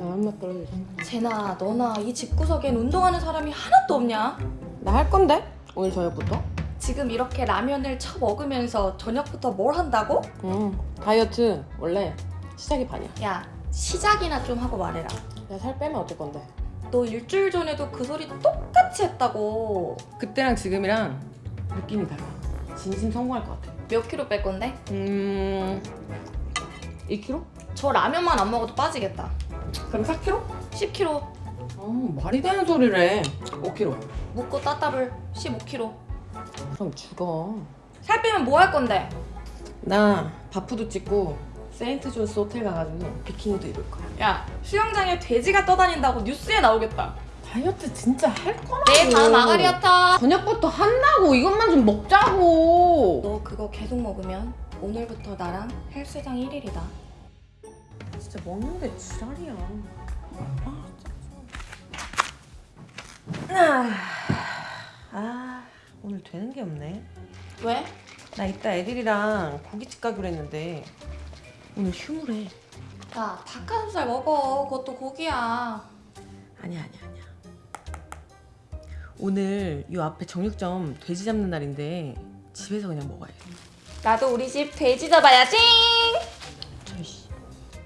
존나 떨어져 제나 너나 이 집구석엔 운동하는 사람이 하나도 없냐? 나 할 건데? 오늘 저녁부터? 지금 이렇게 라면을 쳐 먹으면서 저녁부터 뭘 한다고? 응 다이어트 원래 시작이 반이야 야 시작이나 좀 하고 말해라 내가 살 빼면 어쩔 건데? 너 일주일 전에도 그 소리 똑같이 했다고 그때랑 지금이랑 느낌이 달라 진심 성공할 것 같아 몇 킬로 뺄 건데? 음... 2kg? 저 라면만 안 먹어도 빠지겠다 그럼 4kg? 10kg 어 말이 되는 소릴 해. 5kg 묻고 따따블 15kg 그럼 죽어. 살 빼면 뭐 할 건데? 나 바프도 찍고 세인트 존스 호텔 가가지고 비키니도 입을 거야. 야 수영장에 돼지가 떠다닌다고 뉴스에 나오겠다. 다이어트 진짜 할 거라고. 밤 아가리어터. 저녁부터 한다고. 이것만 좀 먹자고. 너 그거 계속 먹으면 오늘부터 나랑 헬스장 1일이다 진짜 먹는데 지랄이야. 아, 아 오늘 되는 게 없네. 왜? 나 이따 애들이랑 고깃집 가기로 했는데 오늘 휴무래. 야 닭가슴살 먹어. 그것도 고기야. 아니야 아니야 아니야. 오늘 요 앞에 정육점 돼지 잡는 날인데 집에서 그냥 먹어야 돼 나도 우리 집 돼지 잡아야지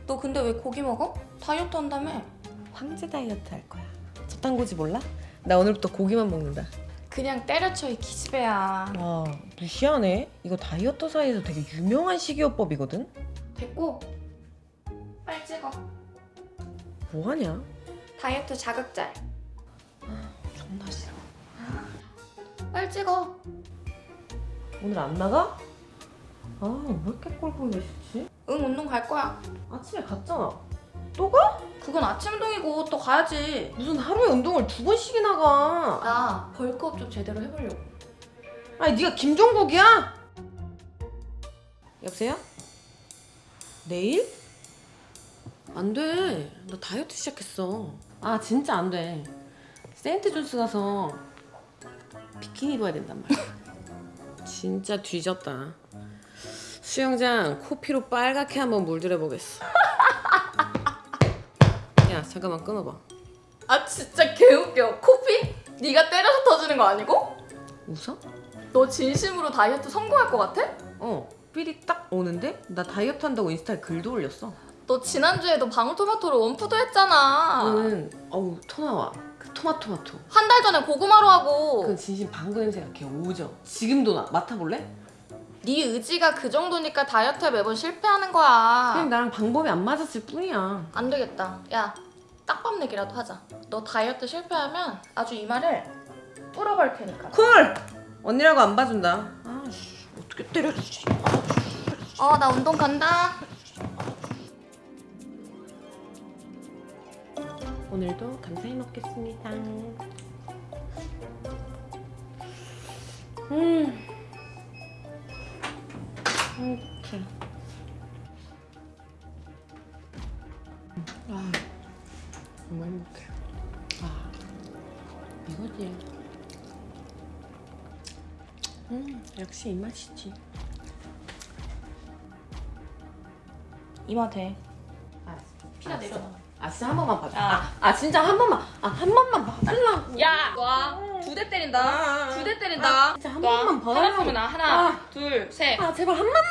너 근데 왜 고기 먹어? 다이어트 한다며? 황제 다이어트 할 거야. 저탄고지 몰라? 나 오늘부터 고기만 먹는다. 그냥 때려쳐 이 기집애야. 와 무시하네 이거 다이어트 사이에서 되게 유명한 식이요법이거든? 됐고 빨리 찍어. 뭐하냐? 다이어트 자극잘 존나 싫어. 빨리 찍어. 오늘 안 나가? 아왜 이렇게 꼴보기 싫지? 응 운동 갈 거야 아침에 갔잖아 또 가? 그건 아침 운동이고 또 가야지 무슨 하루에 운동을 두 번씩이나 가 나 벌크업 좀 제대로 해보려고 아니 네가 김종국이야? 여보세요? 내일? 안 돼. 나 다이어트 시작했어. 아 진짜 안 돼. 세인트 존스 가서 비키니 입어야 된단 말이야. 진짜 뒤졌다. 수영장 코피로 빨갛게 한번 물들여 보겠어. 야 잠깐만 끊어봐. 아 진짜 개웃겨 코피? 네가 때려서 터지는 거 아니고? 웃어? 너 진심으로 다이어트 성공할 것 같아? 어. 삘이 딱 오는데 나 다이어트 한다고 인스타에 글도 올렸어. 너 지난주에도 방울토마토로 원푸드 했잖아 그거는 어우 토 나와. 그 토마토마토. 한 달 전에 고구마로 하고 그 진심 방구 냄새가 개 오져. 지금도 나 맡아볼래? 네 의지가 그 정도니까 다이어트에 매번 실패하는 거야 그냥 나랑 방법이 안 맞았을 뿐이야. 안 되겠다 야 딱밤 내기라도 하자 너 다이어트 실패하면 아주 이 말을 뚫어버릴 테니까 쿨! 언니라고 안 봐준다. 아씨 어떻게 때려주지? 어 나 운동 간다 오늘도 감사히 먹겠습니다. 음. 이렇게. 아, 정말 행복해. 아, 이거지. 음, 역시 이 맛이지. 이마 돼 아, 피가 내려놔 아, 진짜 한 번만 봐줘. 아. 아, 아, 진짜 한 번만. 아, 한 번만 봐달라고. 야! 와두 대 때린다 아, 두대 때린다 아, 진짜 한 번만 봐달라고. 하나 쏘면 나 하나 아. 둘셋 아, 제발 한 번만.